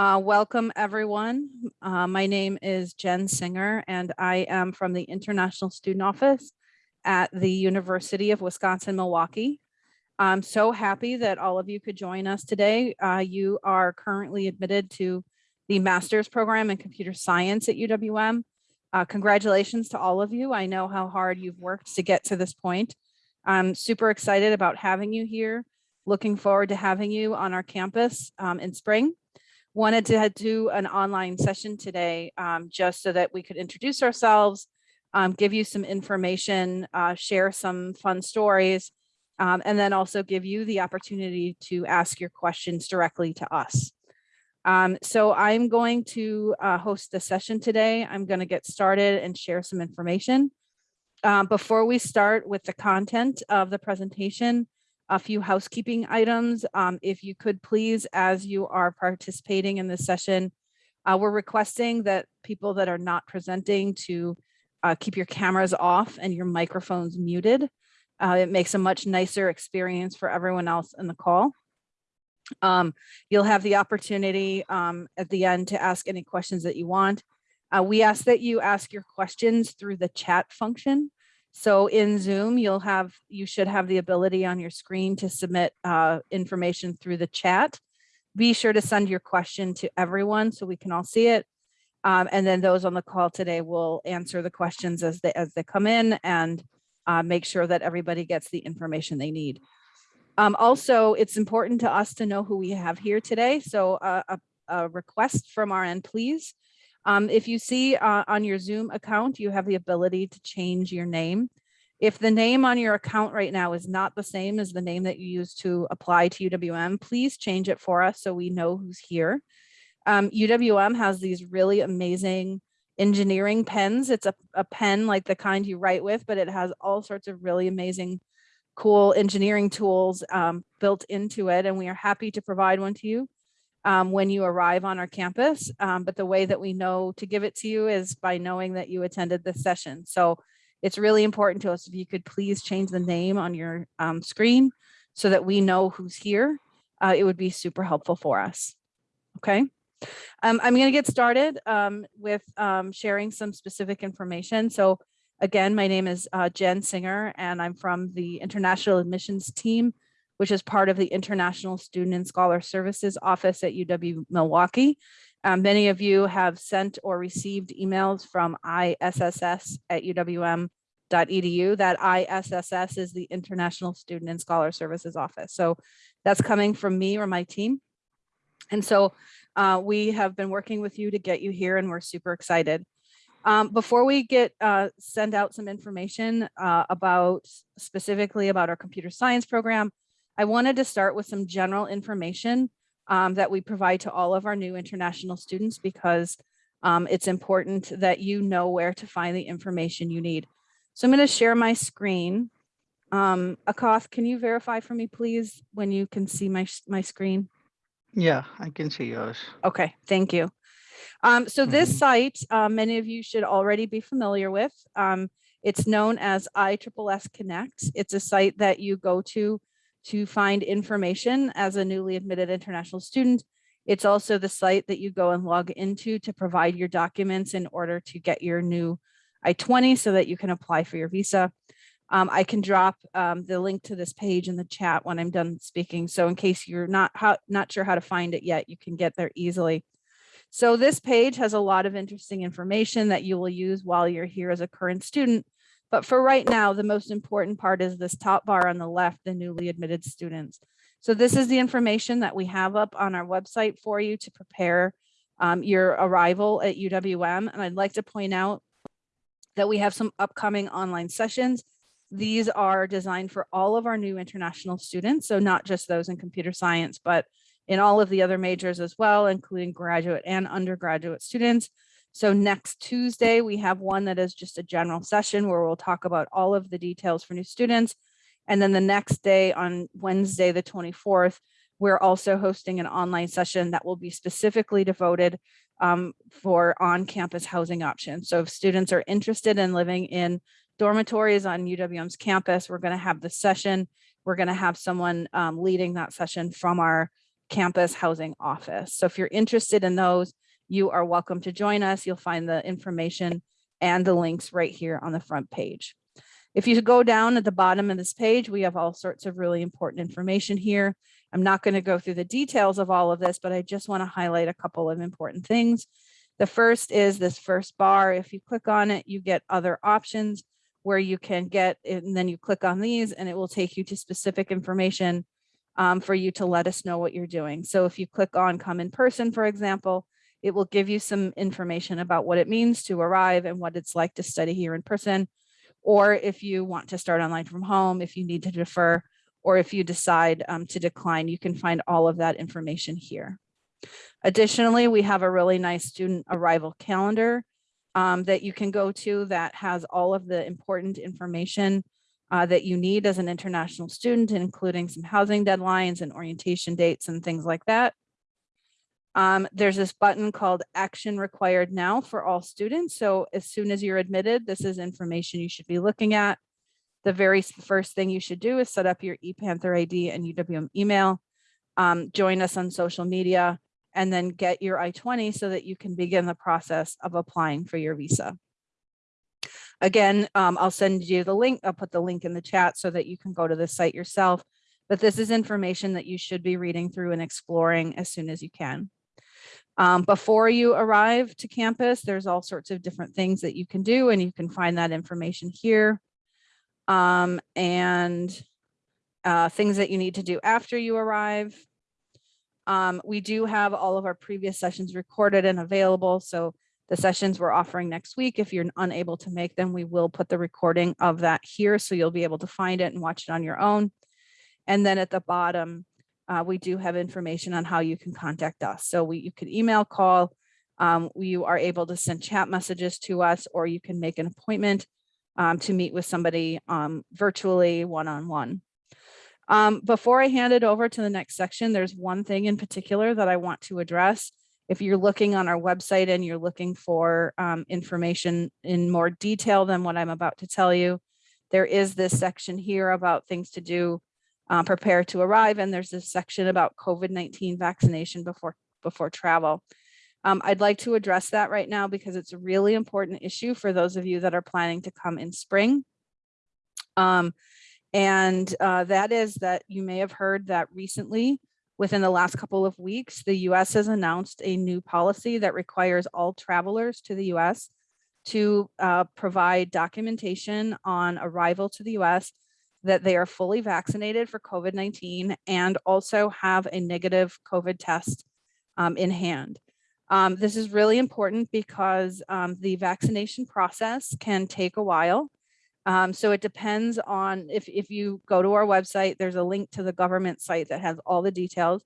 Uh, welcome, everyone. Uh, my name is Jen Singer, and I am from the International Student Office at the University of Wisconsin-Milwaukee. I'm so happy that all of you could join us today. Uh, you are currently admitted to the master's program in computer science at UWM. Uh, congratulations to all of you. I know how hard you've worked to get to this point. I'm super excited about having you here. Looking forward to having you on our campus um, in spring. Wanted to do an online session today um, just so that we could introduce ourselves, um, give you some information, uh, share some fun stories, um, and then also give you the opportunity to ask your questions directly to us. Um, so I'm going to uh, host the session today. I'm going to get started and share some information. Um, before we start with the content of the presentation, a few housekeeping items. Um, if you could please, as you are participating in this session, uh, we're requesting that people that are not presenting to uh, keep your cameras off and your microphones muted. Uh, it makes a much nicer experience for everyone else in the call. Um, you'll have the opportunity um, at the end to ask any questions that you want. Uh, we ask that you ask your questions through the chat function. So in Zoom, you'll have, you should have the ability on your screen to submit uh, information through the chat. Be sure to send your question to everyone so we can all see it. Um, and then those on the call today will answer the questions as they, as they come in and uh, make sure that everybody gets the information they need. Um, also, it's important to us to know who we have here today. So uh, a, a, request from our end, please. Um, if you see uh, on your Zoom account, you have the ability to change your name. If the name on your account right now is not the same as the name that you use to apply to UWM, please change it for us so we know who's here. Um, UWM has these really amazing engineering pens. It's a, a pen like the kind you write with, but it has all sorts of really amazing cool engineering tools um, built into it, and we are happy to provide one to you um, when you arrive on our campus. Um, but the way that we know to give it to you is by knowing that you attended this session. So it's really important to us if you could please change the name on your um, screen so that we know who's here. Uh, it would be super helpful for us. Okay. Um, I'm going to get started um, with um, sharing some specific information. So Again, my name is uh, Jen Singer, and I'm from the International Admissions Team, which is part of the International Student and Scholar Services Office at UW Milwaukee. Um, many of you have sent or received emails from ISSS at uwm.edu. That ISSS is the International Student and Scholar Services Office. So that's coming from me or my team. And so uh, we have been working with you to get you here and we're super excited. Um, before we get uh, send out some information uh, about specifically about our computer science program, I wanted to start with some general information um, that we provide to all of our new international students because um, it's important that you know where to find the information you need. So I'm going to share my screen. Um, Akash, can you verify for me, please, when you can see my, my screen? Yeah, I can see yours. Okay, thank you. Um, so this Mhm. site, uh, many of you should already be familiar with. Um, it's known as ISSS Connect. It's a site that you go to to find information as a newly admitted international student. It's also the site that you go and log into to provide your documents in order to get your new I-20 so that you can apply for your visa. Um, I can drop um, the link to this page in the chat when I'm done speaking. So in case you're not how, not sure how to find it yet, you can get there easily. So this page has a lot of interesting information that you will use while you're here as a current student. But for right now, the most important part is this top bar on the left, the newly admitted students. So this is the information that we have up on our website for you to prepare um, your arrival at UWM. And I'd like to point out that we have some upcoming online sessions. These are designed for all of our new international students, so not just those in computer science, but in all of the other majors as well, including graduate and undergraduate students. So next Tuesday, we have one that is just a general session where we'll talk about all of the details for new students. And then the next day on Wednesday, the 24th, we're also hosting an online session that will be specifically devoted um, for on-campus housing options. So if students are interested in living in dormitories on UWM's campus, we're going to have the session. We're going to have someone um, leading that session from our campus housing office. So if you're interested in those, you are welcome to join us. You'll find the information and the links right here on the front page. If you go down at the bottom of this page, we have all sorts of really important information here. I'm not going to go through the details of all of this, but I just want to highlight a couple of important things. The first is this first bar. If you click on it, you get other options where you can get, and then you click on these and it will take you to specific information um, for you to let us know what you're doing. So if you click on come in person, for example, it will give you some information about what it means to arrive and what it's like to study here in person. Or if you want to start online from home, if you need to defer, or if you decide um, to decline, you can find all of that information here. Additionally, we have a really nice student arrival calendar um, that you can go to that has all of the important information uh, that you need as an international student, including some housing deadlines and orientation dates and things like that. Um, there's this button called action required now for all students. So as soon as you're admitted, this is information you should be looking at. The very first thing you should do is set up your ePanther ID and UWM email, um, join us on social media, and then get your I-20 so that you can begin the process of applying for your visa. Again, um, I'll send you the link. I'll put the link in the chat so that you can go to the site yourself. But this is information that you should be reading through and exploring as soon as you can. Um, before you arrive to campus, there's all sorts of different things that you can do and you can find that information here. Um, and uh, things that you need to do after you arrive. Um, we do have all of our previous sessions recorded and available. So the sessions we're offering next week, if you're unable to make them, we will put the recording of that here. So you'll be able to find it and watch it on your own. And then at the bottom, uh, we do have information on how you can contact us. So we, you can email, call, um, you are able to send chat messages to us, or you can make an appointment um, to meet with somebody um, virtually one-on-one. -on -one. Um, before I hand it over to the next section, there's one thing in particular that I want to address. If you're looking on our website and you're looking for um, information in more detail than what I'm about to tell you, there is this section here about things to do, uh, prepare to arrive, and there's this section about COVID-19 vaccination before, before travel. Um, I'd like to address that right now because it's a really important issue for those of you that are planning to come in spring. Um, and uh, that is that you may have heard that recently, within the last couple of weeks, the US has announced a new policy that requires all travelers to the US to uh, provide documentation on arrival to the US that they are fully vaccinated for COVID-19 and also have a negative COVID test um, in hand. Um, this is really important because um, the vaccination process can take a while. Um, so it depends on if, if you go to our website, there's a link to the government site that has all the details.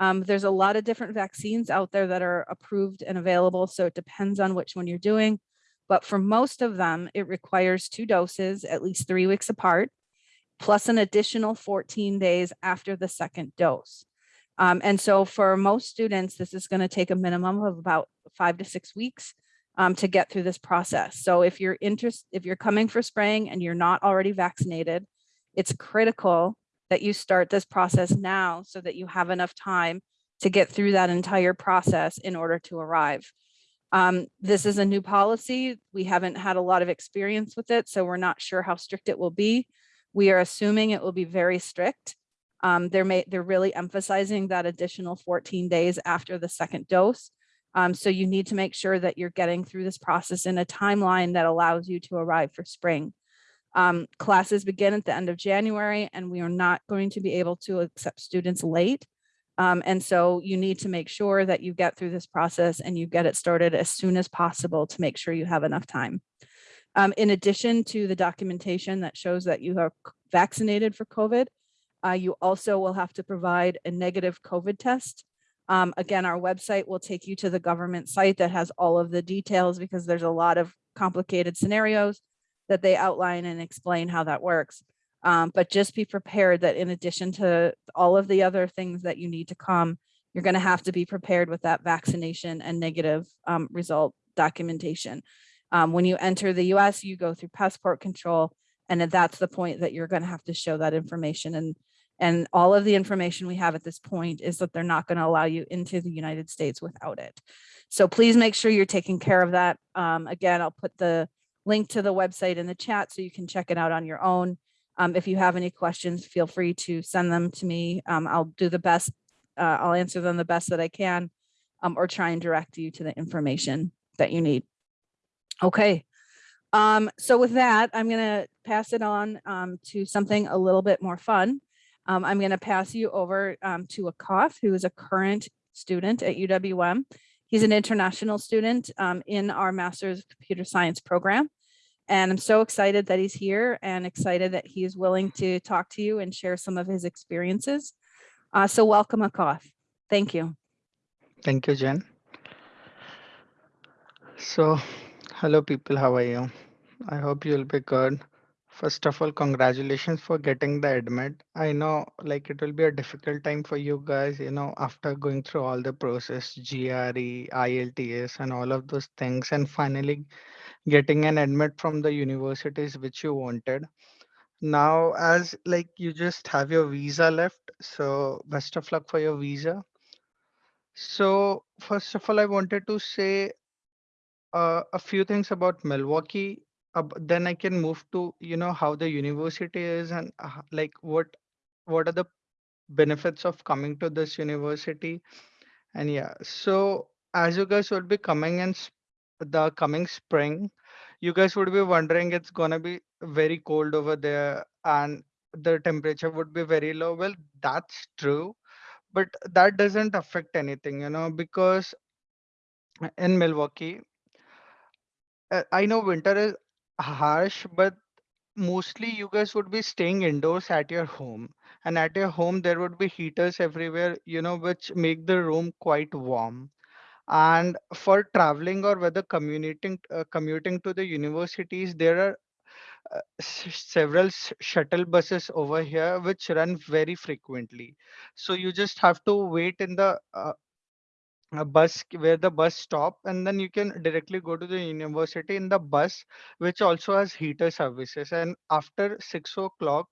Um, there's a lot of different vaccines out there that are approved and available. So it depends on which one you're doing. But for most of them, it requires two doses at least three weeks apart, plus an additional 14 days after the second dose. Um, and so for most students, this is going to take a minimum of about five to six weeks um, to get through this process. So if you're interested, if you're coming for spraying and you're not already vaccinated, it's critical that you start this process now so that you have enough time to get through that entire process in order to arrive. Um, this is a new policy. We haven't had a lot of experience with it, so we're not sure how strict it will be. We are assuming it will be very strict. Um, they're, may, they're really emphasizing that additional 14 days after the second dose. Um, so you need to make sure that you're getting through this process in a timeline that allows you to arrive for spring. Um, classes begin at the end of January and we are not going to be able to accept students late. Um, and so you need to make sure that you get through this process and you get it started as soon as possible to make sure you have enough time. Um, in addition to the documentation that shows that you are vaccinated for COVID, uh, you also will have to provide a negative COVID test um, again, our website will take you to the government site that has all of the details because there's a lot of complicated scenarios that they outline and explain how that works. Um, but just be prepared that in addition to all of the other things that you need to come, you're going to have to be prepared with that vaccination and negative um, result documentation. Um, when you enter the US, you go through passport control, and that's the point that you're going to have to show that information. And And all of the information we have at this point is that they're not going to allow you into the United States without it. So please make sure you're taking care of that. Um, again, I'll put the link to the website in the chat so you can check it out on your own. Um, if you have any questions, feel free to send them to me. Um, I'll do the best. Uh, I'll answer them the best that I can um, or try and direct you to the information that you need. Okay. Um, so with that, I'm going to pass it on um, to something a little bit more fun. Um, I'm going to pass you over um, to Akash, who is a current student at UWM. He's an international student um, in our Master's of Computer Science program. And I'm so excited that he's here and excited that he is willing to talk to you and share some of his experiences. Uh, so welcome, Akash. Thank you. Thank you, Jen. So, hello people, how are you? I hope you'll be good. First of all, congratulations for getting the admit. I know like it will be a difficult time for you guys, you know, after going through all the process, GRE, IELTS and all of those things and finally getting an admit from the universities which you wanted. Now, as like you just have your visa left, so best of luck for your visa. So first of all, I wanted to say uh, a few things about Milwaukee. Uh, then I can move to you know how the university is and uh, like what what are the benefits of coming to this university. And yeah, so as you guys would be coming in the coming spring, you guys would be wondering it's gonna be very cold over there and the temperature would be very low. Well, that's true, but that doesn't affect anything, you know, because in Milwaukee, uh, I know winter is harsh, but mostly you guys would be staying indoors at your home. And at your home, there would be heaters everywhere, you know, which make the room quite warm. And for traveling or whether commuting, uh, commuting to the universities, there are uh, several shuttle buses over here which run very frequently. So you just have to wait in the uh, a bus where the bus stop and then you can directly go to the university in the bus which also has heater services. And after six o'clock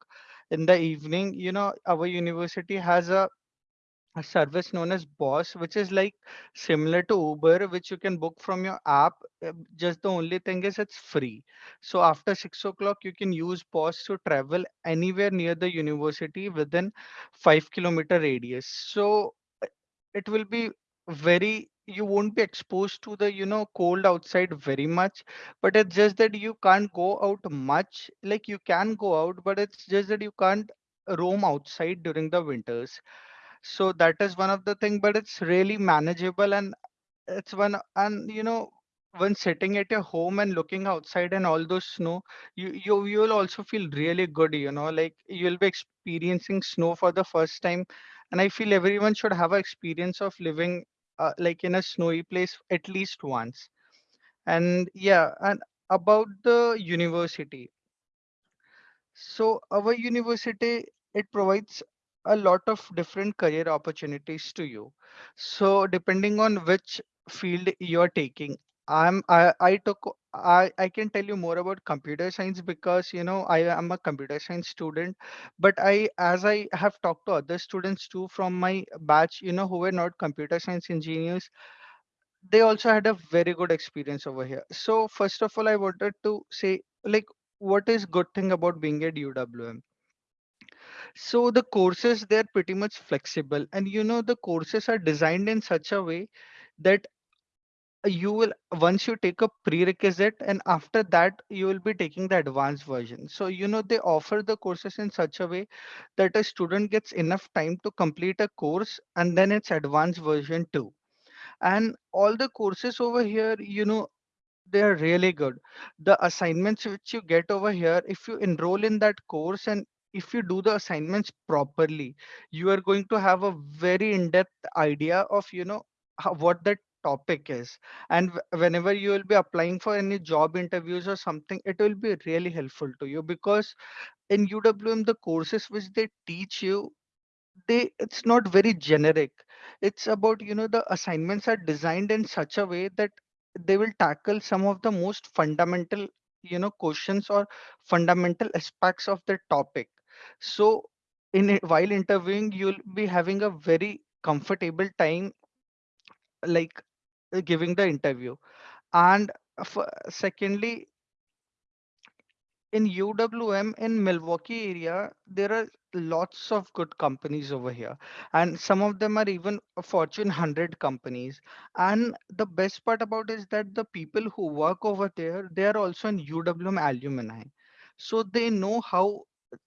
in the evening you know our university has a, a service known as boss which is like similar to uber which you can book from your app. Uh, just the only thing is it's free. So after six o'clock you can use boss to travel anywhere near the university within five kilometer radius. So it will be very you won't be exposed to the you know cold outside very much but it's just that you can't go out much like you can go out but it's just that you can't roam outside during the winters. So that is one of the thing but it's really manageable and it's one and you know when sitting at your home and looking outside and all those snow you you you will also feel really good you know like you'll be experiencing snow for the first time and i feel everyone should have an experience of living uh, like in a snowy place at least once and yeah and about the university so our university, it provides a lot of different career opportunities to you. So depending on which field you're taking, I'm I, I took I, I can tell you more about computer science because you know I am a computer science student, but I as I have talked to other students too from my batch, you know, who were not computer science engineers, they also had a very good experience over here. So first of all, I wanted to say like what is good thing about being at UWM? So the courses they're pretty much flexible and you know the courses are designed in such a way that you will once you take a prerequisite and after that you will be taking the advanced version. So you know they offer the courses in such a way that a student gets enough time to complete a course and then it's advanced version too. And all the courses over here, you know, they are really good. The assignments which you get over here, if you enroll in that course and if you do the assignments properly, you are going to have a very in-depth idea of, you know, how, what that topic is. And whenever you will be applying for any job interviews or something, it will be really helpful to you because in UWM, the courses which they teach you they it's not very generic it's about you know the assignments are designed in such a way that they will tackle some of the most fundamental you know questions or fundamental aspects of the topic so in while interviewing you'll be having a very comfortable time like Uh, giving the interview. And secondly in UWM in Milwaukee area, there are lots of good companies over here, and some of them are even Fortune 100 companies. And the best part about is that the people who work over there, they are also in UWM alumni, so they know how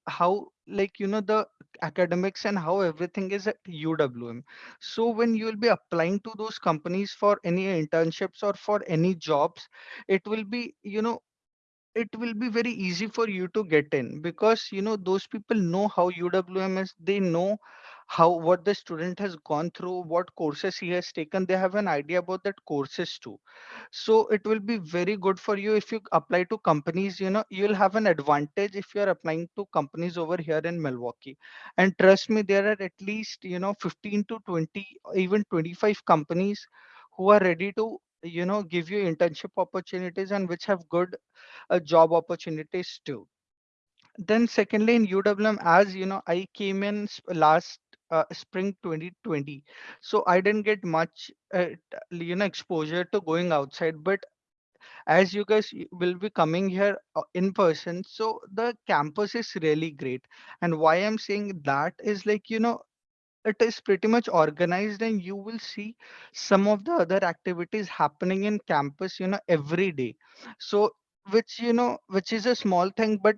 how like you know the academics and how everything is at UWM. So when you will be applying to those companies for any internships or for any jobs, it will be you know it will be very easy for you to get in because you know those people know how UWM is. They know how what the student has gone through, what courses he has taken. They have an idea about that courses too. So it will be very good for you if you apply to companies. You know you'll have an advantage if you are applying to companies over here in Milwaukee. And trust me, there are at least you know 15 to 20, even 25 companies who are ready to you know give you internship opportunities and which have good uh, job opportunities too. Then secondly, in UWM, as you know, I came in last uh, spring 2020, so I didn't get much, uh, you know, exposure to going outside. But as you guys will be coming here uh, in person, so the campus is really great. And why I'm saying that is like, you know, it is pretty much organized and you will see some of the other activities happening in campus you know every day. So which you know which is a small thing but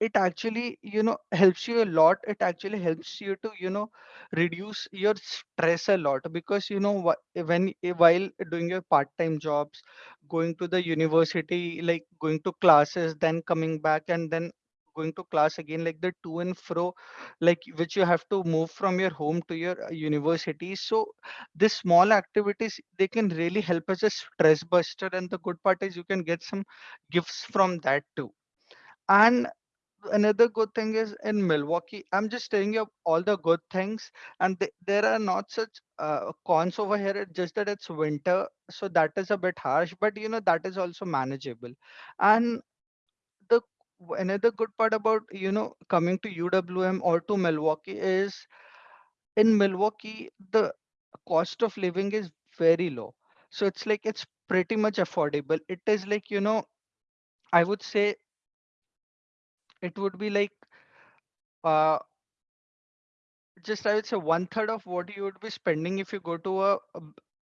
it actually you know helps you a lot. It actually helps you to you know reduce your stress a lot because you know wh- when eh, while doing your part-time jobs going to the university like going to classes then coming back and then going to class again like the to and fro like which you have to move from your home to your uh, university. So this small activities they can really help as a stress buster. And the good part is you can get some gifts from that too. And another good thing is in milwaukee i'm just telling you all the good things. And th- there are not such uh, cons over here. It's just that it's winter. So that is a bit harsh but you know that is also manageable. And another good part about you know coming to uwm or to milwaukee is in Milwaukee, the cost of living is very low. So it's like it's pretty much affordable. It is like, you know, I would say it would be like uh just I would say one third of what you would be spending if you go to a,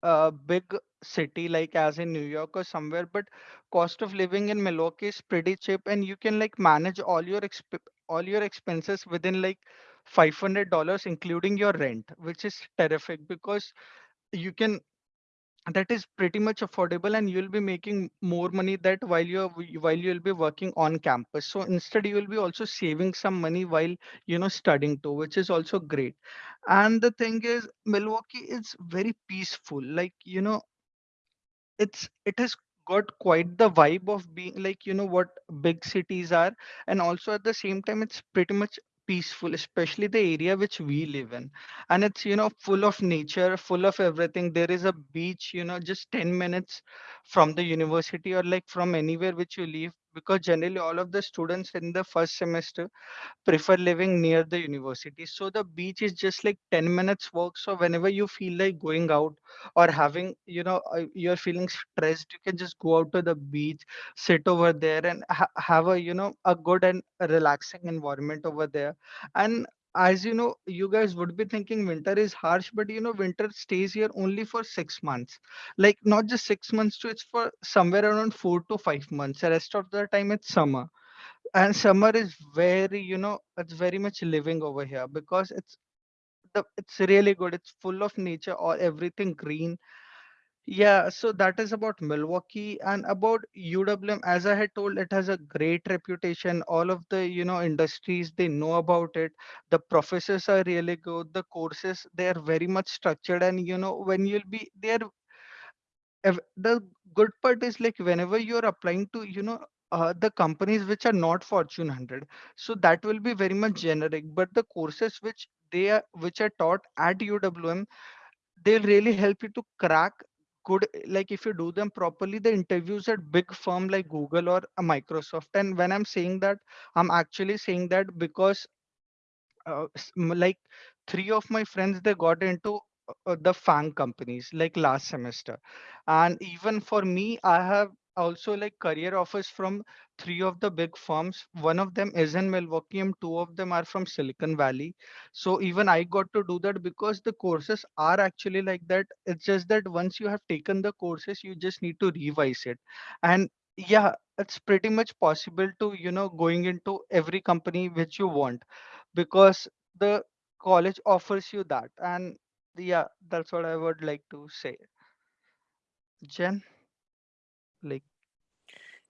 a a big city like as in New York or somewhere. But cost of living in Milwaukee is pretty cheap and you can like manage all your exp all your expenses within like $500 including your rent, which is terrific because you can that is pretty much affordable and you'll be making more money that while you're while you'll be working on campus. So instead you will be also saving some money while you know studying too which is also great. And the thing is milwaukee is very peaceful. Like you know it's it has got quite the vibe of being like you know what big cities are. And also at the same time it's pretty much peaceful especially the area which we live in. And it's you know full of nature full of everything. There is a beach you know just 10 minutes from the university or like from anywhere which you live because generally all of the students in the first semester prefer living near the university. So the beach is just like 10 minutes walk. So whenever you feel like going out or having, you know, uh, you're feeling stressed, you can just go out to the beach, sit over there and ha- have a, you know, a good and relaxing environment over there. And as you know, you guys would be thinking winter is harsh, but you know, winter stays here only for six months. Like not just six months too, it's for somewhere around four to five months. The rest of the time it's summer and summer is very you know it's very much living over here because it's the it's really good it's full of nature or everything green yeah so that is about milwaukee and about uwm as i had told it has a great reputation. All of the you know industries they know about it. The professors are really good. The courses they are very much structured. And you know when you'll be there the good part is like whenever you're applying to you know uh, the companies which are not fortune 100 so that will be very much generic. But the courses which they are which are taught at uwm they'll really help you to crack good like if you do them properly the interviews at big firm like google or a microsoft and when i'm saying that i'm actually saying that because uh, like three of my friends they got into uh, uh, the FAANG companies like last semester. And even for me i have also like career offers from three of the big firms. One of them is in milwaukee and two of them are from silicon valley. So even i got to do that because the courses are actually like that. It's just that once you have taken the courses you just need to revise it. And yeah it's pretty much possible to you know going into every company which you want because the college offers you that. And yeah that's what i would like to say. Jen like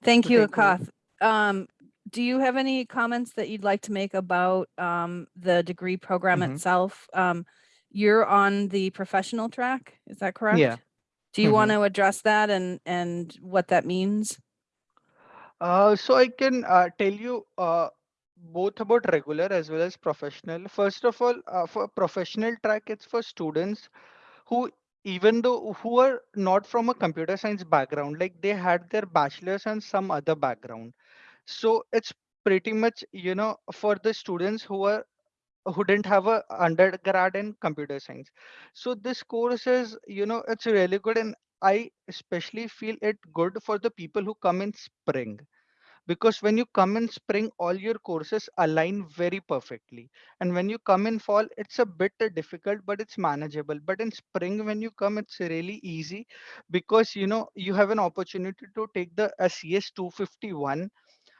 Thank you, Akash. Um, do you have any comments that you'd like to make about um, the degree program hmm itself? Um, you're on the professional track, is that correct? yeah? Do you want hmm to address that and and what that means? uh, so i can uh, tell you uh, both about regular as well as professional first of all uh, for professional track it's for students who even though who are not from a computer science background like they had their bachelor's and some other background. So it's pretty much you know for the students who are who didn't have a undergrad in computer science. So this course is you know it's really good and i especially feel it good for the people who come in spring because when you come in spring all your courses align very perfectly. And when you come in fall it's a bit difficult but it's manageable. But in spring when you come it's really easy because you know you have an opportunity to take the cs 251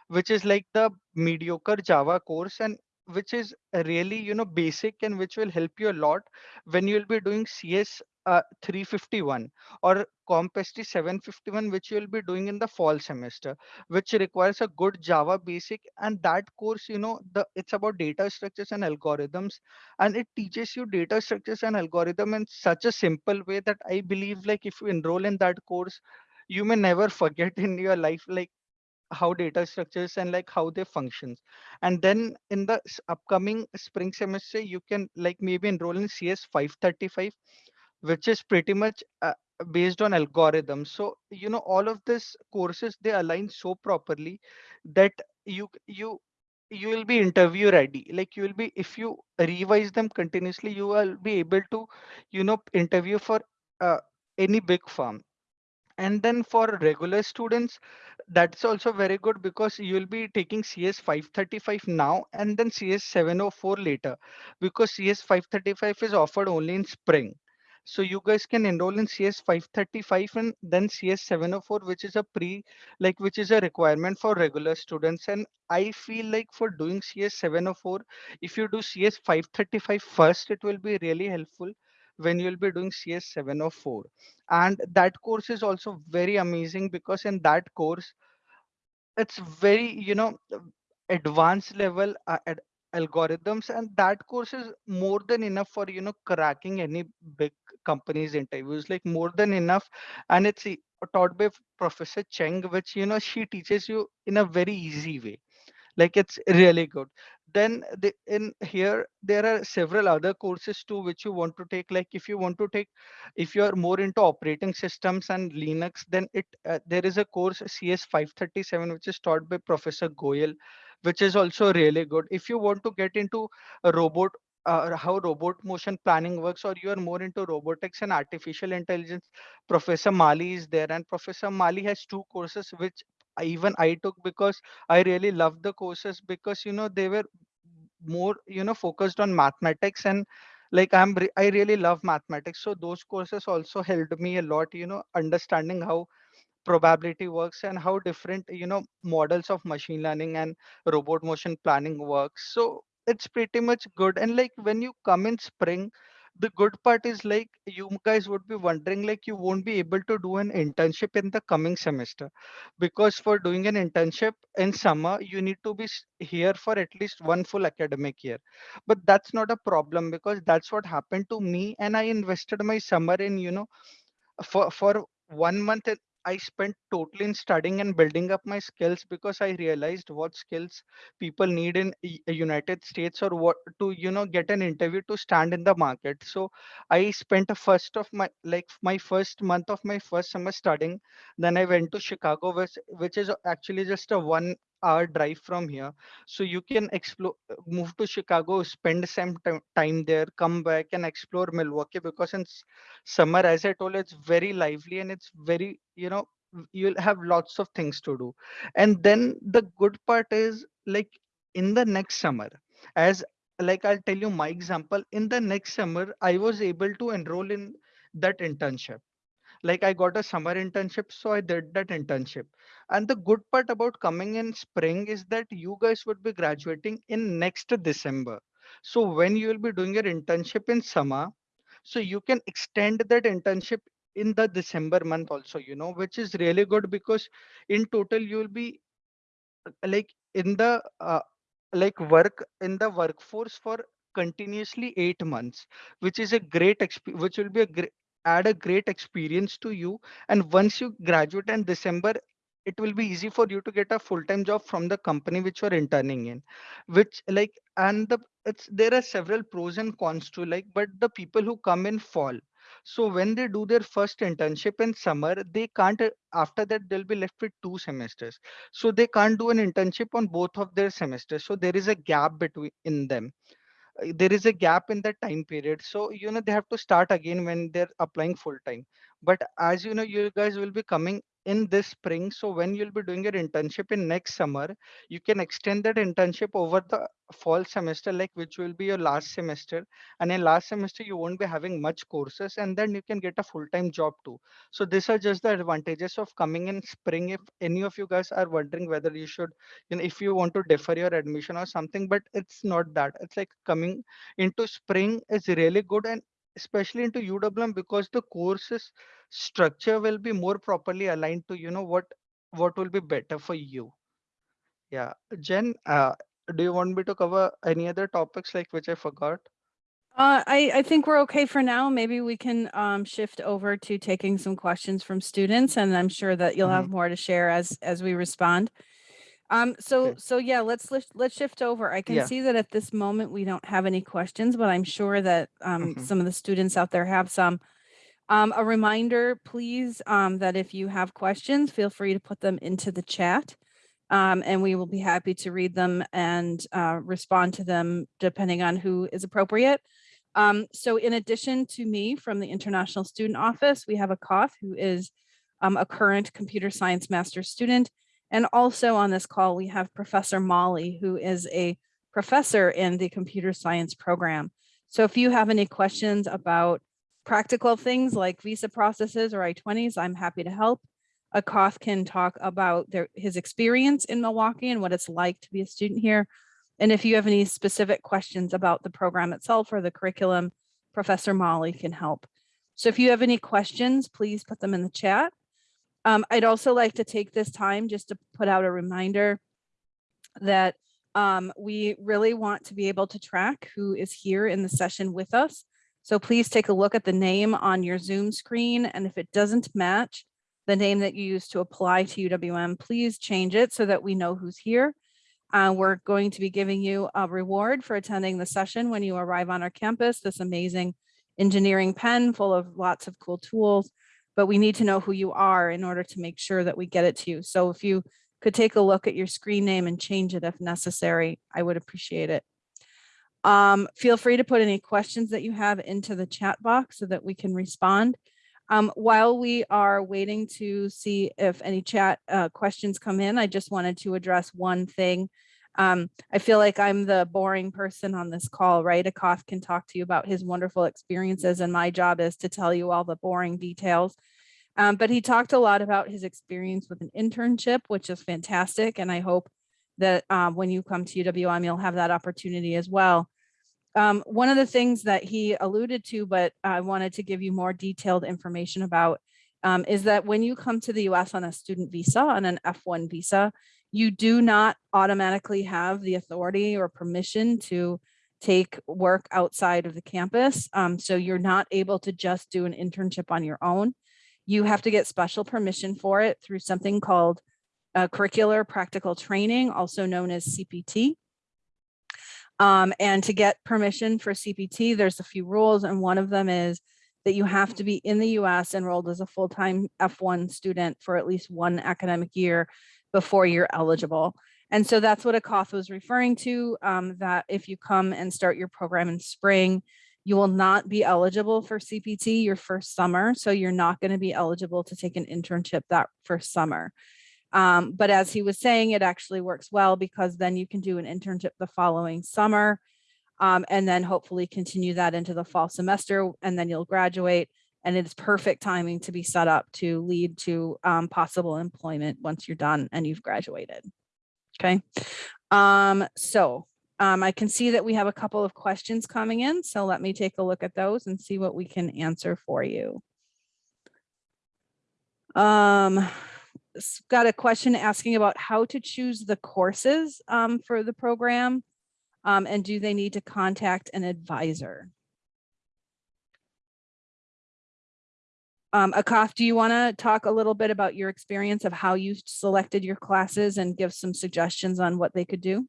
which is like the mediocre java course and which is really you know basic and which will help you a lot when you'll be doing cs uh, 351 or compsci 751 which you'll be doing in the fall semester which requires a good java basic and that course you know the it's about data structures and algorithms and it teaches you data structures and algorithm in such a simple way that i believe like if you enroll in that course you may never forget in your life like how data structures and like how they functions. And then in the upcoming spring semester you can like maybe enroll in cs 535 which is pretty much uh, based on algorithms. So you know all of this courses they align so properly that you you you will be interview ready. Like you will be if you revise them continuously you will be able to you know interview for uh, any big firm. And then for regular students that's also very good because you will be taking cs 535 now and then cs 704 later because cs 535 is offered only in spring so you guys can enroll in cs 535 and then cs 704 which is a pre like which is a requirement for regular students. And i feel like for doing cs 704 if you do cs 535 first it will be really helpful when you'll be doing cs 704 and that course is also very amazing because in that course it's very you know advanced level uh, algorithms and that course is more than enough for you know cracking any big companies interviews like more than enough. And it's taught by professor cheng which you know she teaches you in a very easy way. Like it's really good. Then the, in here there are several other courses too which you want to take. Like if you want to take if you are more into operating systems and linux then it uh, there is a course cs 537 which is taught by professor goyal which is also really good. If you want to get into a robot uh, how robot motion planning works or you are more into robotics and artificial intelligence professor mali is there. And professor mali has two courses which I- even i took because I really loved the courses because you know they were more you know focused on mathematics. And like I'm I really love mathematics. So those courses also helped me a lot you know understanding how probability works and how different you know models of machine learning and robot motion planning works. So it's pretty much good. And like when you come in spring the good part is like you guys would be wondering like you won't be able to do an internship in the coming semester. Because for doing an internship in summer you need to be here for at least one full academic year. But that's not a problem because that's what happened to me and i invested my summer in you know for for one month i spent totally in studying and building up my skills because i realized what skills people need in united states or what to you know get an interview to stand in the market. So i spent first of my like my first month of my first summer studying. Then i went to chicago which, which is actually just a one hour drive from here. So you can explore, move to Chicago, spend some time there, come back and explore Milwaukee because in summer, as I told, it's very lively and it's very, you know, you'll have lots of things to do. And then the good part is like in the next summer, as like I'll tell you my example, in the next summer, I was able to enroll in that internship like i got a summer internship so i did that internship. And the good part about coming in spring is that you guys would be graduating in next december. So when you will be doing your internship in summer so you can extend that internship in the december month also you know which is really good because in total you will be like in the uh, like work in the workforce for continuously eight months which is a great which will be a great add a great experience to you. And once you graduate in december it will be easy for you to get a full-time job from the company which you're interning in which like and the it's there are several pros and cons to like but the people who come in fall. So when they do their first internship in summer they can't after that they'll be left with two semesters. So they can't do an internship on both of their semesters. So there is a gap between in them Uh, there is a gap in that time period. So you know they have to start again when they're applying full time. But as you know you guys will be coming in this spring so when you'll be doing your internship in next summer you can extend that internship over the fall semester like which will be your last semester. And in last semester you won't be having much courses and then you can get a full-time job too. So these are just the advantages of coming in spring if any of you guys are wondering whether you should you know if you want to defer your admission or something but it's not that. It's like coming into spring is really good and especially into uwm because the courses structure will be more properly aligned to you know what what will be better for you yeah jen uh, do you want me to cover any other topics like which i forgot Uh, I, I think we're okay for now. Maybe we can um, shift over to taking some questions from students and I'm sure that you'll have more to share as, as we respond. Um, so, Okay. so yeah, let's, let's, let's shift over. I can Yeah. see that at this moment, we don't have any questions, but I'm sure that um, Mhm. some of the students out there have some. Um, a reminder, please, um, that if you have questions, feel free to put them into the chat. Um, and we will be happy to read them and uh, respond to them depending on who is appropriate. Um, so in addition to me from the International Student Office, we have Akash who is um, a current computer science master's student. And also on this call, we have Professor Molly, who is a professor in the computer science program. So if you have any questions about practical things like visa processes or I-20s, I'm happy to help. Akash can talk about their, his experience in Milwaukee and what it's like to be a student here. And if you have any specific questions about the program itself or the curriculum, Professor Molly can help. So if you have any questions, please put them in the chat. Um, I'd also like to take this time just to put out a reminder that um, we really want to be able to track who is here in the session with us. So please take a look at the name on your Zoom screen. And if it doesn't match the name that you used to apply to UWM, please change it so that we know who's here. Uh, we're going to be giving you a reward for attending the session when you arrive on our campus, this amazing engineering pen full of lots of cool tools. But we need to know who you are in order to make sure that we get it to you. So if you could take a look at your screen name and change it if necessary, I would appreciate it. Um, feel free to put any questions that you have into the chat box so that we can respond. Um, while we are waiting to see if any chat uh, questions come in, I just wanted to address one thing. Um, I feel like I'm the boring person on this call, right? Akash can talk to you about his wonderful experiences and my job is to tell you all the boring details. Um, but he talked a lot about his experience with an internship, which is fantastic. And I hope that um, when you come to UWM, you'll have that opportunity as well. Um, one of the things that he alluded to, but I wanted to give you more detailed information about, um, is that when you come to the US on a student visa, on an F1 visa, you do not automatically have the authority or permission to take work outside of the campus. Um, so you're not able to just do an internship on your own. You have to get special permission for it through something called uh, curricular practical training, also known as CPT. Um, and to get permission for CPT, there's a few rules, and one of them is that you have to be in the US enrolled as a full-time F1 student for at least one academic year before you're eligible. And so that's what Akash was referring to, um, that if you come and start your program in spring, you will not be eligible for CPT your first summer. So you're not going to be eligible to take an internship that first summer. Um, but as he was saying, it actually works well because then you can do an internship the following summer um, and then hopefully continue that into the fall semester and then you'll graduate and it's perfect timing to be set up to lead to um, possible employment once you're done and you've graduated. Okay, um, so um, I can see that we have a couple of questions coming in, so let me take a look at those and see what we can answer for you. Um, got a question asking about how to choose the courses um, for the program. Um, and do they need to contact an advisor? Um, Akash, do you want to talk a little bit about your experience of how you selected your classes and give some suggestions on what they could do?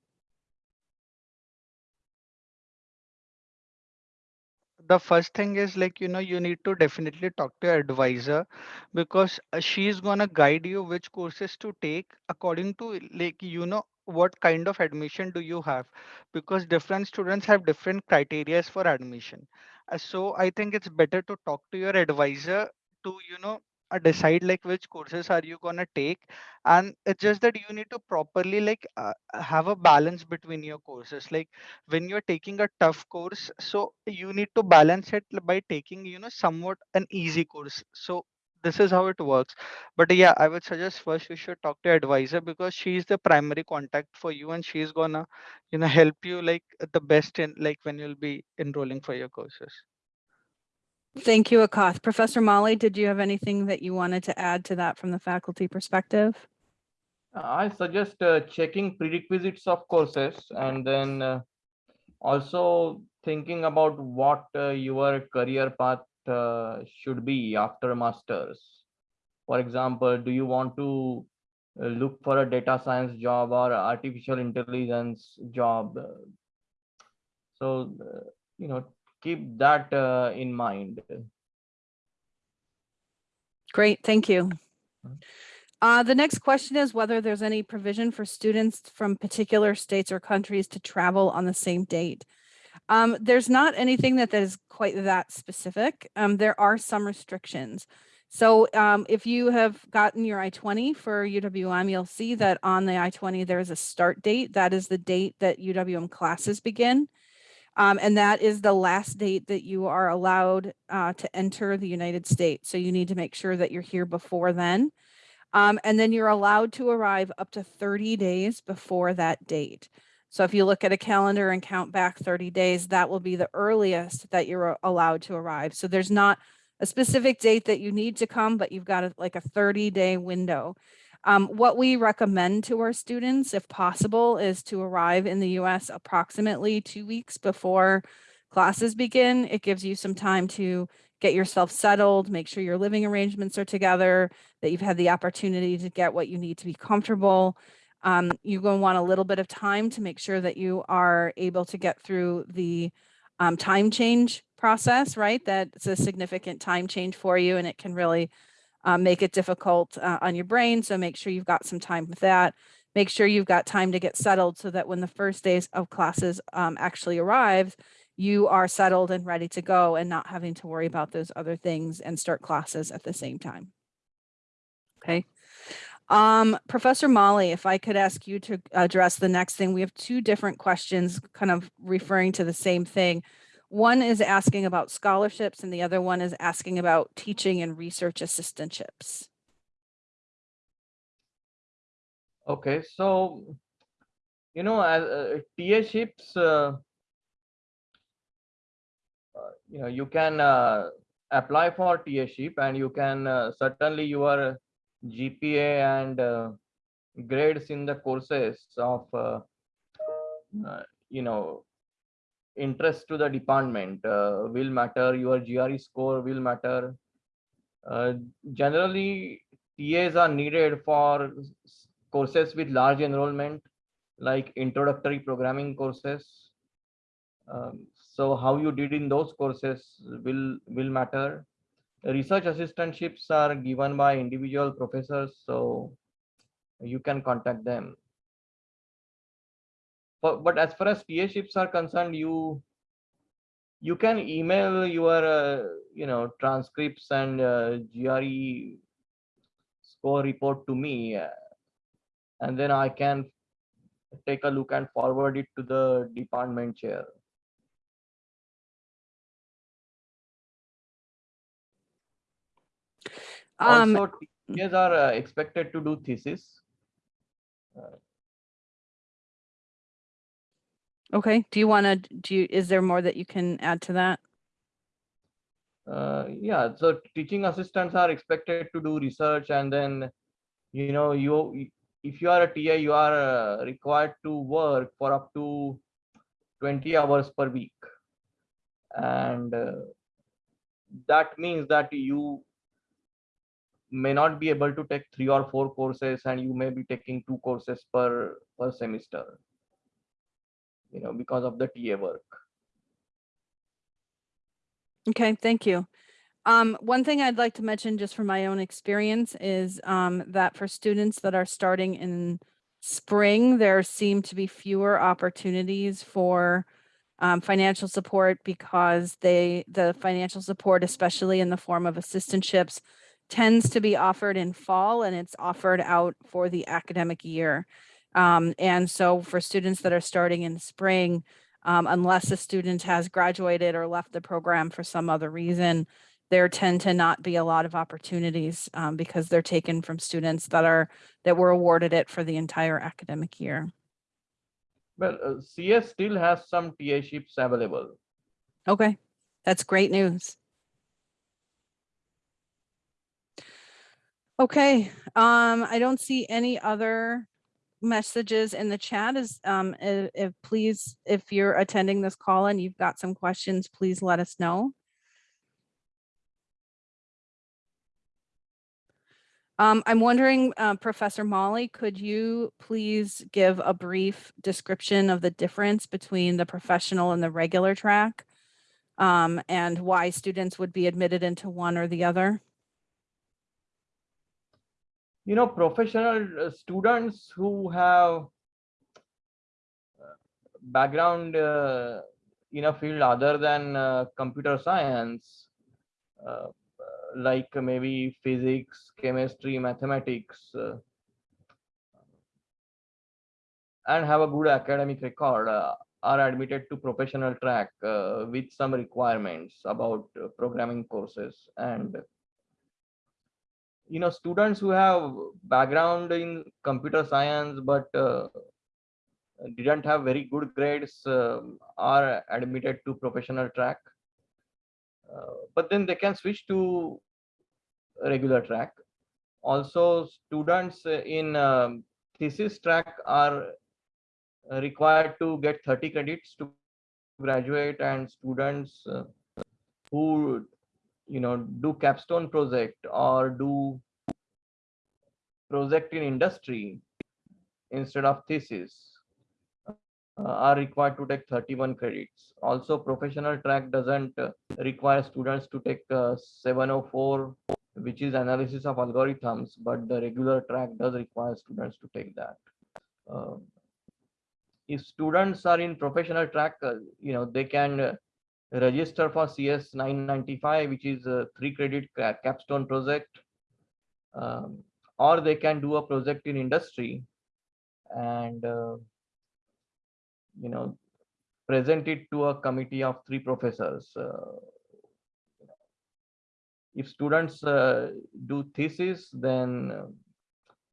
the first thing is like you know you need to definitely talk to your advisor because uh, she's gonna guide you which courses to take according to like you know what kind of admission do you have because different students have different criterias for admission Uh, so i think it's better to talk to your advisor to you know uh, decide like which courses are you gonna take. And it's just that you need to properly like uh, have a balance between your courses. Like when you're taking a tough course so you need to balance it by taking you know somewhat an easy course. So this is how it works. But yeah i would suggest first you should talk to your advisor because she's the primary contact for you and she's gonna you know help you like the best in like when you'll be enrolling for your courses Thank you, Akash. Professor Molly, did you have anything that you wanted to add to that from the faculty perspective? I suggest uh, checking prerequisites of courses and then uh, also thinking about what uh, your career path uh, should be after masters. For example, do you want to uh, look for a data science job or artificial intelligence job? So, uh, you know, keep that uh, in mind. Great, thank you. Mhm. Uh, the next question is whether there's any provision for students from particular states or countries to travel on the same date. Um, there's not anything that is quite that specific. Um, there are some restrictions. So um, if you have gotten your I-20 for UWM, you'll see that on the I-20, there is a start date. That is the date that UWM classes begin. Um, and that is the last date that you are allowed uh, to enter the United States. So you need to make sure that you're here before then. Um, and then you're allowed to arrive up to 30 days before that date. So if you look at a calendar and count back 30 days, that will be the earliest that you're allowed to arrive. So there's not a specific date that you need to come, but you've got a, like a 30 day window. Um, what we recommend to our students, if possible, is to arrive in the US approximately two weeks before classes begin. It gives you some time to get yourself settled, make sure your living arrangements are together, that you've had the opportunity to get what you need to be comfortable. Um, you're going to want a little bit of time to make sure that you are able to get through the um, time change process, right? That's a significant time change for you and it can really uh, make it difficult uh, on your brain. So make sure you've got some time with that. Make sure you've got time to get settled so that when the first days of classes um, actually arrives, you are settled and ready to go and not having to worry about those other things and start classes at the same time. Okay. Um, Professor Molly, if I could ask you to address the next thing, we have two different questions kind of referring to the same thing. One is asking about scholarships and the other one is asking about teaching and research assistantships. Okay, so you know, as uh, TA ships, uh, uh, you know, you can uh, apply for TA ship, and you can uh, certainly your GPA and uh, grades in the courses of uh, uh, you know interest to the department uh, will matter. Your GRE score will matter. Uh, generally, TAs are needed for courses with large enrollment, like introductory programming courses. Um, so how you did in those courses will will matter. Research assistantships are given by individual professors, so you can contact them. But, but as far as TA ships are concerned, you you can email your uh, you know transcripts and uh, GRE score report to me, uh, and then I can take a look and forward it to the department chair. Um, also, TAs are uh, expected to do thesis. Okay, do you want to, do you, is there more that you can add to that? Uh, yeah, so teaching assistants are expected to do research and then, you know, you, if you are a TA, you are uh, required to work for up to 20 hours per week. And uh, that means that you may not be able to take three or four courses and you may be taking two courses per, per semester, you know, because of the TA work. Okay, thank you. Um, one thing I'd like to mention just from my own experience is um, that for students that are starting in spring, there seem to be fewer opportunities for um, financial support because they, the financial support, especially in the form of assistantships, tends to be offered in fall and it's offered out for the academic year. Um, and so for students that are starting in spring, um, unless a student has graduated or left the program for some other reason, there tend to not be a lot of opportunities um, because they're taken from students that are that were awarded it for the entire academic year. Well, uh, CS still has some TA ships available. Okay, that's great news. Okay, um, I don't see any other messages in the chat is, um, if, if please, if you're attending this call and you've got some questions, please let us know. Um, I'm wondering, uh, Professor Molly, could you please give a brief description of the difference between the professional and the regular track? Um, and why students would be admitted into one or the other? You know professional uh, students who have uh, background uh, in a field other than uh, computer science uh, like maybe physics chemistry mathematics uh, and have a good academic record are admitted to professional track with some requirements about programming courses and you know students who have background in computer science but uh, didn't have very good grades uh, are admitted to professional track. Uh, but then they can switch to regular track. Also students in um, thesis track are required to get 30 credits to graduate and students uh, who you know do capstone project or do project in industry instead of thesis uh, are required to take 31 credits. Also professional track doesn't uh, require students to take uh, 704 which is analysis of algorithms but the regular track does require students to take that. Um, if students are in professional track uh, you know they can uh, register for CS 995, which is a three credit capstone project. Um, or they can do a project in industry and, uh, you know, present it to a committee of three professors. Uh, if students uh, do thesis, then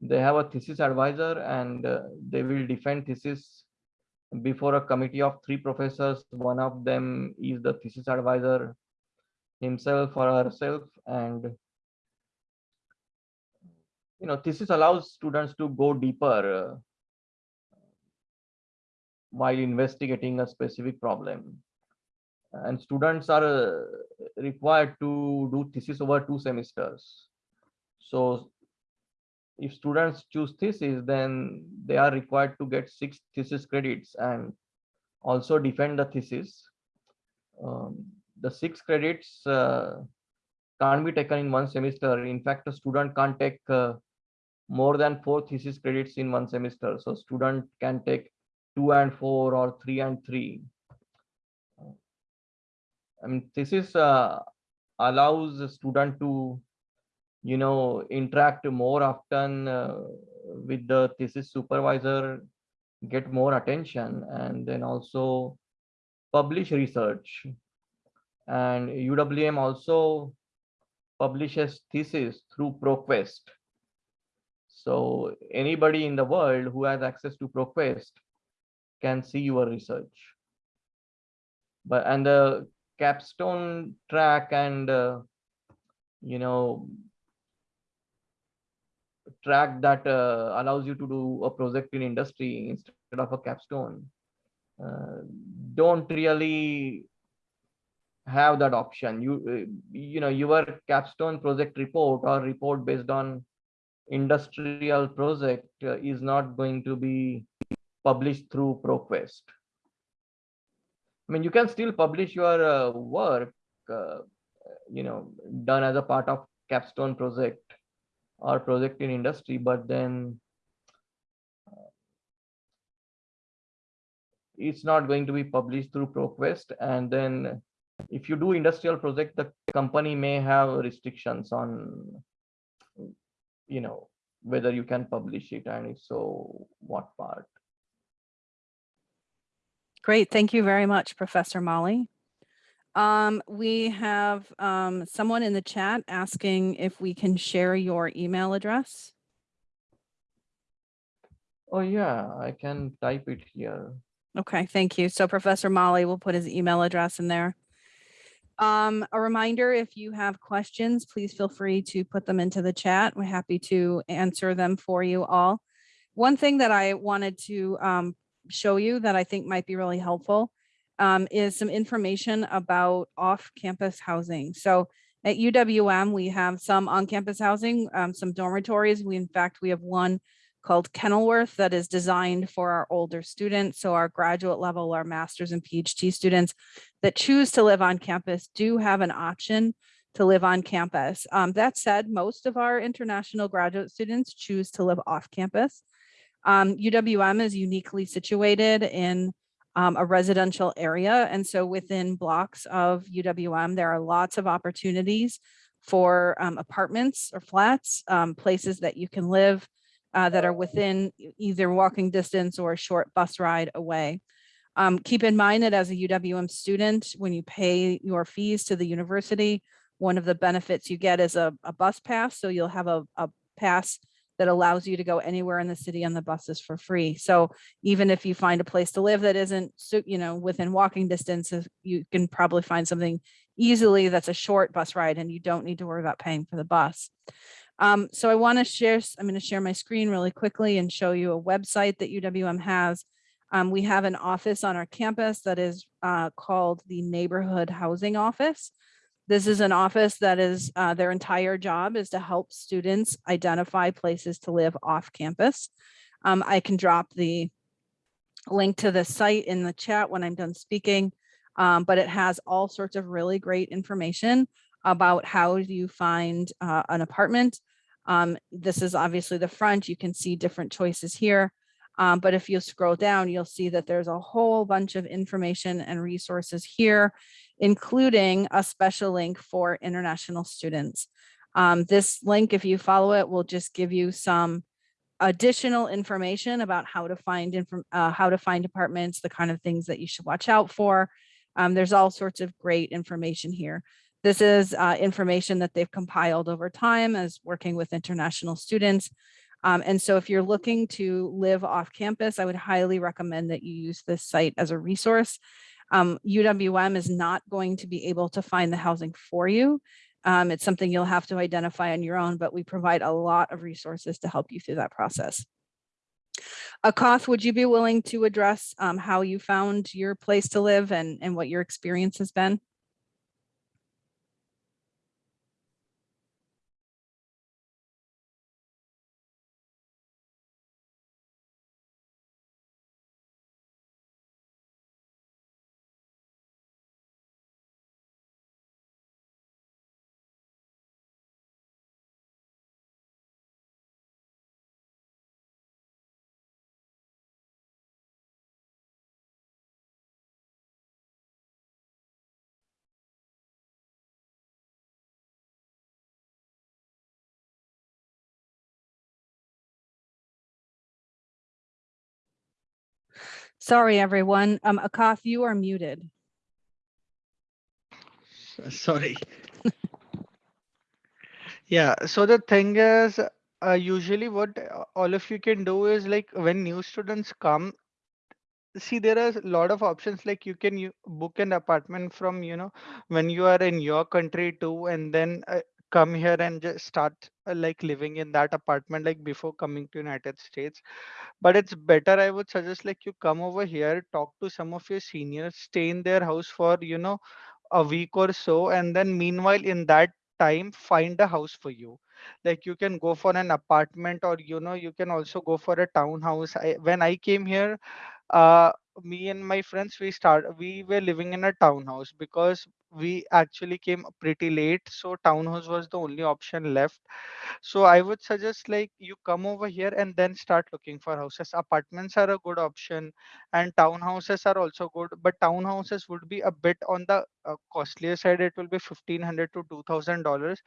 they have a thesis advisor and uh, they will defend thesis before a committee of three professors. One of them is the thesis advisor himself or herself. And, you know, thesis allows students to go deeper uh, while investigating a specific problem. And students are uh, required to do thesis over two semesters. So if students choose thesis, then they are required to get six thesis credits and also defend the thesis. Um, the six credits uh, can't be taken in one semester. In fact, a student can't take uh, more than four thesis credits in one semester. So student can take two and four or three and three. I mean, this is uh, allows the student to, you know, interact more often uh, with the thesis supervisor, get more attention, and then also publish research. And UWM also publishes thesis through ProQuest. So anybody in the world who has access to ProQuest can see your research. But and the capstone track and uh, you know track that uh, allows you to do a project in industry instead of a capstone uh, don't really have that option you uh, you know your capstone project report or report based on industrial project uh, is not going to be published through ProQuest. I mean, you can still publish your uh, work, you know, done as a part of capstone project or project in industry, but then uh, it's not going to be published through ProQuest. And then if you do industrial project, the company may have restrictions on you know whether you can publish it and if so what part Great, thank you very much, Professor Molly. Um, we have um, someone in the chat asking if we can share your email address. oh yeah i can type it here Okay, thank you. So Professor Molly will put his email address in there. Um, a reminder, if you have questions, please feel free to put them into the chat. We're happy to answer them for you all. One thing that I wanted to um, show you that I think might be really helpful um, is some information about off-campus housing. So at UWM, we have some on-campus housing, um, some dormitories. We, in fact, we have one called Kenilworth that is designed for our older students. So our graduate level, our master's and PhD students that choose to live on campus do have an option to live on campus. Um, that said, most of our international graduate students choose to live off campus. Um, UWM is uniquely situated in um, a residential area. And so within blocks of UWM, there are lots of opportunities for um, apartments or flats, um, places that you can live uh, that are within either walking distance or a short bus ride away. Um, keep in mind that as a UWM student, when you pay your fees to the university, one of the benefits you get is a, a bus pass. So you'll have a, a pass that allows you to go anywhere in the city on the buses for free. So even if you find a place to live that isn't, you know, within walking distance, you can probably find something easily that's a short bus ride and you don't need to worry about paying for the bus. Um, so I want to share, I'm going to share my screen really quickly and show you a website that UWM has. Um, we have an office on our campus that is uh, called the Neighborhood Housing Office. This is an office that is, uh, their entire job is to help students identify places to live off campus. Um, I can drop the link to the site in the chat when I'm done speaking. Um, but it has all sorts of really great information about how you find uh, an apartment. Um, this is obviously the front. You can see different choices here. Um, but if you scroll down, you'll see that there's a whole bunch of information and resources here, including a special link for international students. Um, this link, if you follow it, will just give you some additional information about how to find uh, how to find apartments, the kind of things that you should watch out for. Um, there's all sorts of great information here. This is uh, information that they've compiled over time as working with international students. Um, and so if you're looking to live off campus, I would highly recommend that you use this site as a resource. Um, UWM is not going to be able to find the housing for you. Um, it's something you'll have to identify on your own, but we provide a lot of resources to help you through that process. Akash, would you be willing to address um, how you found your place to live and, and what your experience has been? Sorry, everyone. Um, Akash, you are muted. Sorry. Yeah, so the thing is, uh, usually what all of you can do is like when new students come, see there are a lot of options like you can book an apartment from you know when you are in your country too and then uh, come here and just start uh, like living in that apartment like before coming to United States. But it's better I would suggest like you come over here talk to some of your seniors stay in their house for you know a week or so and then meanwhile in that time find a house for you. Like you can go for an apartment or you know you can also go for a townhouse. I, when i came here uh me and my friends we start we were living in a townhouse because we actually came pretty late so townhouse was the only option left. So i would suggest like you come over here and then start looking for houses. Apartments are a good option and townhouses are also good but townhouses would be a bit on the uh, costlier side. It will be 1500 to 2000 dollars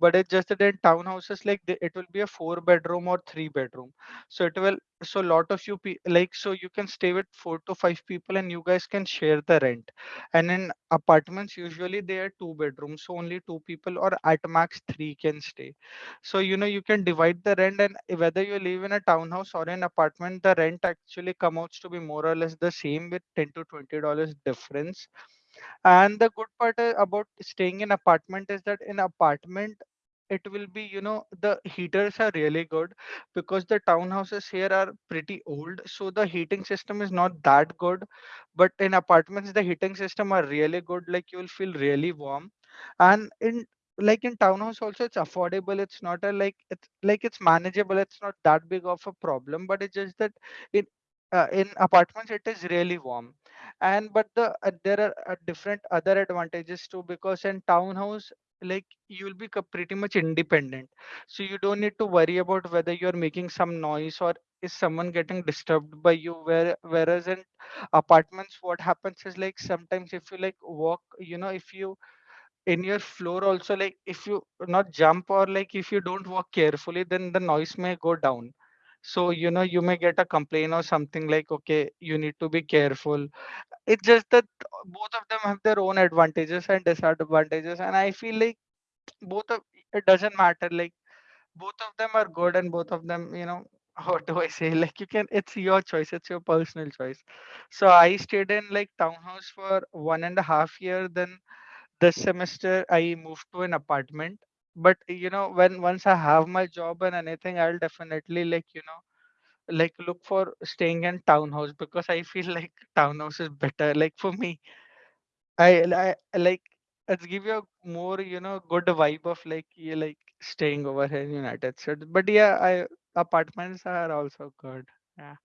but it's just that in townhouses like it will be a four bedroom or three bedroom. So it will so lot of you pe- like so you can stay with four to five people and you guys can share the rent. And in apartments usually they are two bedrooms so only two people or at max three can stay. So you know you can divide the rent and whether you live in a townhouse or an apartment the rent actually comes out to be more or less the same with 10 to 20 dollars difference and the good part uh, about staying in apartment is that in apartment it will be you know the heaters are really good because the townhouses here are pretty old. So the heating system is not that good. But in apartments the heating system are really good. Like you will feel really warm. And in like in townhouse also it's affordable. It's not a like it's like it's manageable. It's not that big of a problem. But it's just that in uh, in apartments it is really warm and but the uh, there are uh, different other advantages too because in townhouse like you'll be pretty much independent. So you don't need to worry about whether you're making some noise or is someone getting disturbed by you. Where whereas in apartments what happens is like sometimes if you like walk you know if you in your floor also like if you not jump or like if you don't walk carefully then the noise may go down so you know you may get a complaint or something like okay you need to be careful. It's just that uh, both of them have their own advantages and disadvantages and i feel like both of it doesn't matter like both of them are good and both of them you know what do i say? Like you can it's your choice it's your personal choice. So i stayed in like townhouse for one and a half year then this semester i moved to an apartment but you know when once i have my job and anything i'll definitely like you know like look for staying in townhouse because i feel like townhouse is better like for me I, I like let's give you a more you know good vibe of like you like staying over here in United States. But yeah, I apartments are also good. Yeah.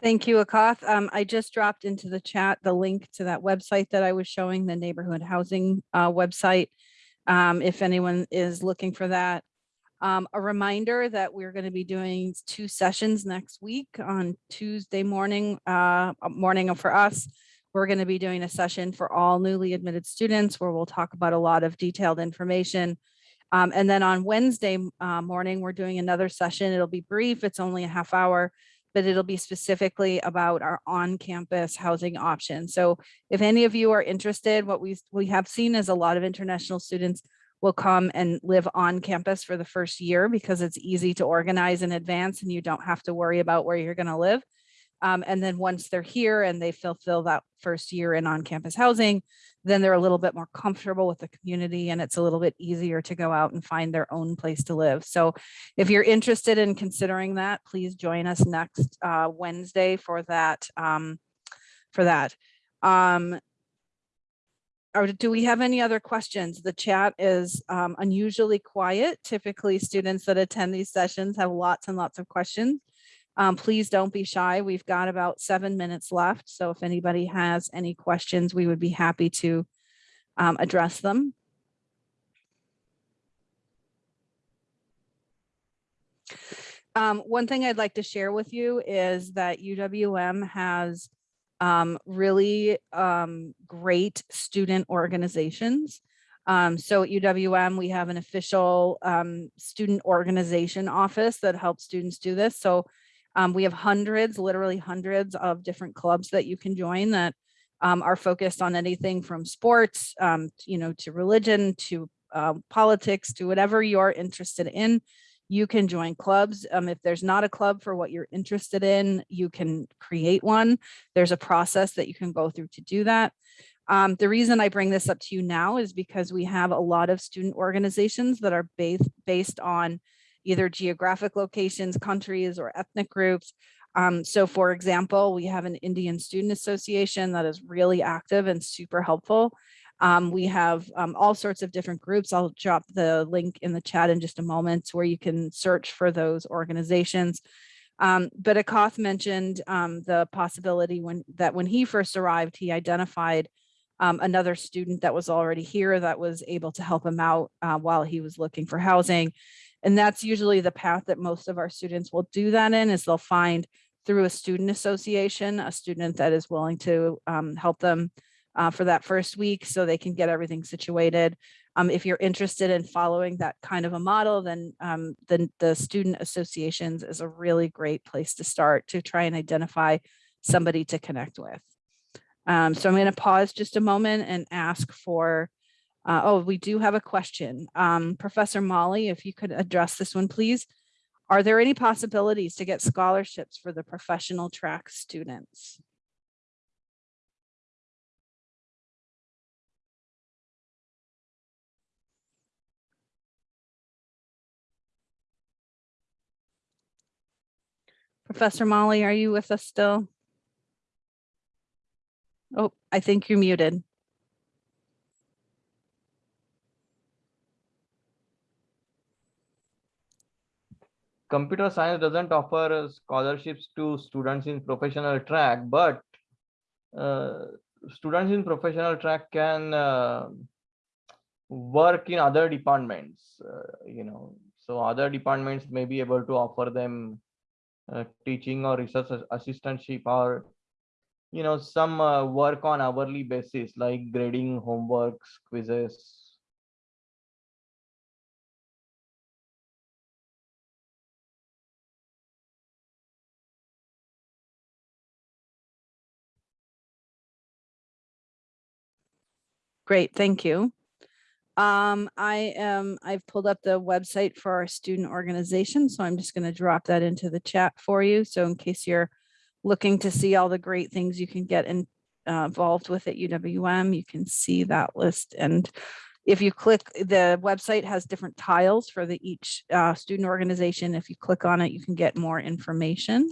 Thank you, Akash. Um, I just dropped into the chat the link to that website that I was showing, the neighborhood housing uh, website. Um, if anyone is looking for that. Um, a reminder that we're going to be doing two sessions next week on Tuesday morning, uh, morning for us. We're going to be doing a session for all newly admitted students where we'll talk about a lot of detailed information. Um, and then on Wednesday uh, morning, we're doing another session. It'll be brief. It's only a half hour, but it'll be specifically about our on-campus housing options. So if any of you are interested, what we we have seen is a lot of international students will come and live on campus for the first year because it's easy to organize in advance and you don't have to worry about where you're going to live. Um, and then once they're here and they fulfill that first year in on-campus housing, then they're a little bit more comfortable with the community and it's a little bit easier to go out and find their own place to live. So if you're interested in considering that, please join us next uh, Wednesday for that. Um, for that. Um, or do we have any other questions? The chat is um, unusually quiet. Typically, students that attend these sessions have lots and lots of questions. Um, please don't be shy. We've got about seven minutes left. So if anybody has any questions, we would be happy to um, address them. Um, one thing I'd like to share with you is that UWM has um, really um, great student organizations. Um, so at UWM, we have an official um, student organization office that helps students do this. So um, we have hundreds, literally hundreds of different clubs that you can join that um, are focused on anything from sports, um, you know, to religion, to um, politics, to whatever you're interested in. You can join clubs. Um, if there's not a club for what you're interested in, you can create one. There's a process that you can go through to do that. Um, the reason I bring this up to you now is because we have a lot of student organizations that are based based on either geographic locations, countries, or ethnic groups. Um, so for example, we have an Indian Student Association that is really active and super helpful. Um, we have um, all sorts of different groups. I'll drop the link in the chat in just a moment where you can search for those organizations. Um, but Akash mentioned um, the possibility when that when he first arrived, he identified um, another student that was already here that was able to help him out uh, while he was looking for housing. And that's usually the path that most of our students will do that in is they'll find through a student association, a student that is willing to um, help them uh, for that first week so they can get everything situated. Um, if you're interested in following that kind of a model, then um, then the student associations is a really great place to start to try and identify somebody to connect with. Um, so I'm going to pause just a moment and ask for, uh, oh, we do have a question. Um, Professor Molly, if you could address this one, please. Are there any possibilities to get scholarships for the professional track students? Professor Molly, are you with us still? Oh, I think you're muted. Computer science doesn't offer scholarships to students in professional track, but uh, students in professional track can uh, work in other departments, uh, you know, so other departments may be able to offer them uh, teaching or research assistantship or, you know, some uh, work on hourly basis like grading homeworks, quizzes, Great, thank you. Um, I am, I've pulled up the website for our student organization, so I'm just going to drop that into the chat for you. So in case you're looking to see all the great things you can get in, uh, involved with at UWM, you can see that list. And if you click, the website has different tiles for the each uh, student organization. If you click on it, you can get more information.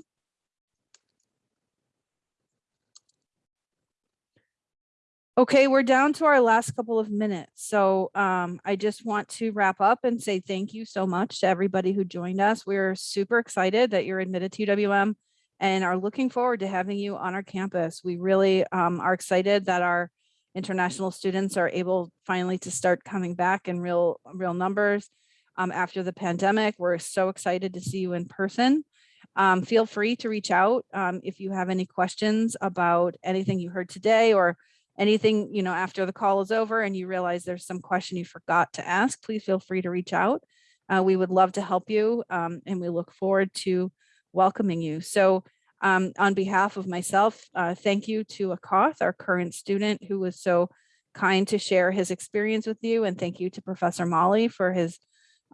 Okay, we're down to our last couple of minutes. So um, I just want to wrap up and say thank you so much to everybody who joined us. We're super excited that you're admitted to UWM and are looking forward to having you on our campus. We really um, are excited that our international students are able finally to start coming back in real, real numbers um, after the pandemic. We're so excited to see you in person. Um, feel free to reach out um, if you have any questions about anything you heard today or anything, you know, after the call is over and you realize there's some question you forgot to ask, please feel free to reach out. Uh, we would love to help you um, and we look forward to welcoming you. So um, on behalf of myself, uh, thank you to Akash, our current student who was so kind to share his experience with you. And thank you to Professor Molly for his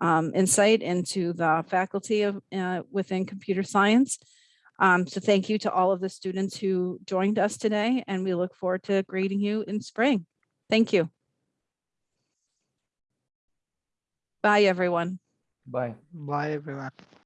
um, insight into the faculty of uh, within computer science. Um, so thank you to all of the students who joined us today, and we look forward to grading you in spring. Thank you. Bye, everyone. bye. Bye, everyone.